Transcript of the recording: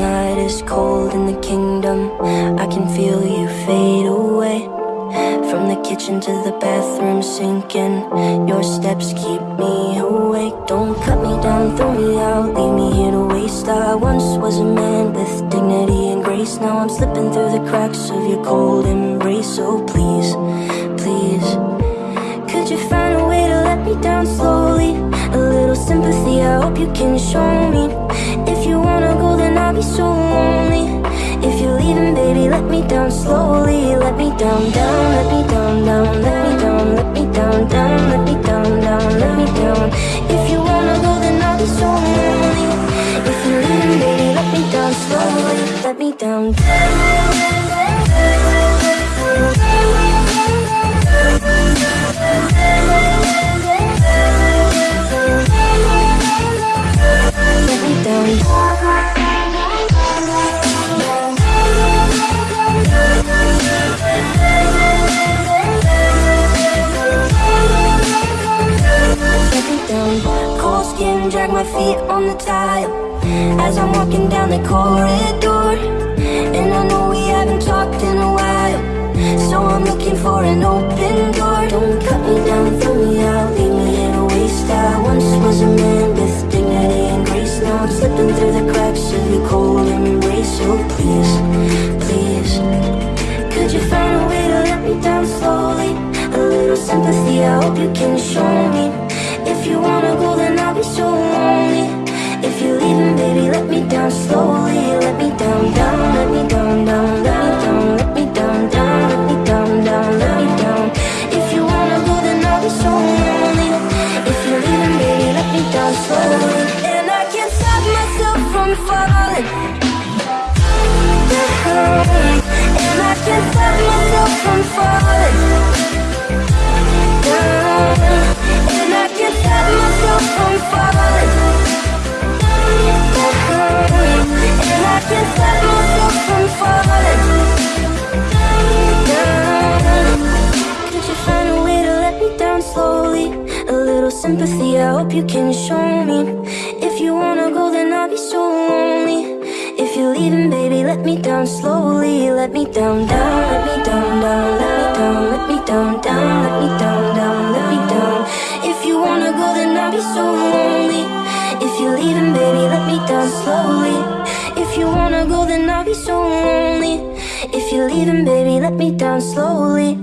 is cold in the kingdom. I can feel you fade away. From the kitchen to the bathroom sinking. Your steps keep me awake. Don't cut me down, throw me out, leave me here to waste. I once was a man with dignity and grace. Now I'm slipping through the cracks of your cold embrace. So please, please, could you find a way to let me down slowly? A little sympathy, I hope you can show me. Down slowly. Let me down, down, let me down, down, let me down, let me down, down, let me down, down, let me down. If you wanna go, then I'll be so lonely. If you're leaving, baby, let me down slowly. Let me down. Let drag my feet on the tile as I'm walking down the corridor. And I know we haven't talked in a while, so I'm looking for an open door. Don't cut me down, throw me out, leave me in a waste. I once was a man with dignity and grace. Now I'm slipping through the cracks of your cold embrace. So please, please. Could you find a way to let me down slowly? A little sympathy, I hope you can show And I can't stop myself from falling. And I can't stop myself from falling. And I can't stop myself from falling. Could you find a way to let me down slowly? A little sympathy, hope you can show me. If you wanna go, then I'll be so lonely. If you're leaving, baby, let me down slowly. Let me down, down, let me down, down, let me down, let me down, down, let me down, down, let me down. If you wanna go, then I'll be so lonely. If you're leaving, baby, let me down slowly. If you wanna go, then I'll be so lonely. If you're leaving, baby, let me down slowly.